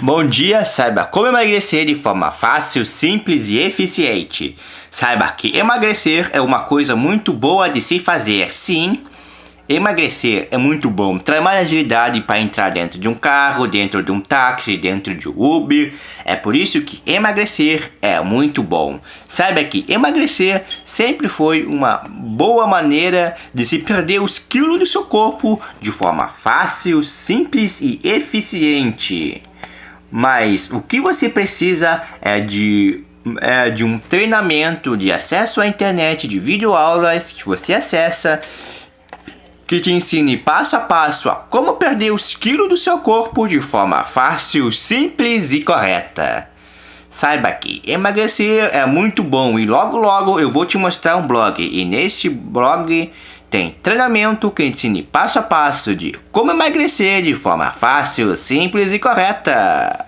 Bom dia, saiba como emagrecer de forma fácil, simples e eficiente. Saiba que emagrecer é uma coisa muito boa de se fazer, sim. Emagrecer é muito bom, traz mais agilidade para entrar dentro de um carro, dentro de um táxi, dentro de um Uber. É por isso que emagrecer é muito bom. Saiba que emagrecer sempre foi uma boa maneira de se perder os quilos do seu corpo de forma fácil, simples e eficiente. Mas o que você precisa é de é, de um treinamento de acesso à internet, de videoaulas que você acessa que te ensine passo a passo a como perder os quilos do seu corpo de forma fácil, simples e correta. Saiba que emagrecer é muito bom e logo logo eu vou te mostrar um blog e nesse blog tem treinamento que ensine passo a passo de como emagrecer de forma fácil, simples e correta.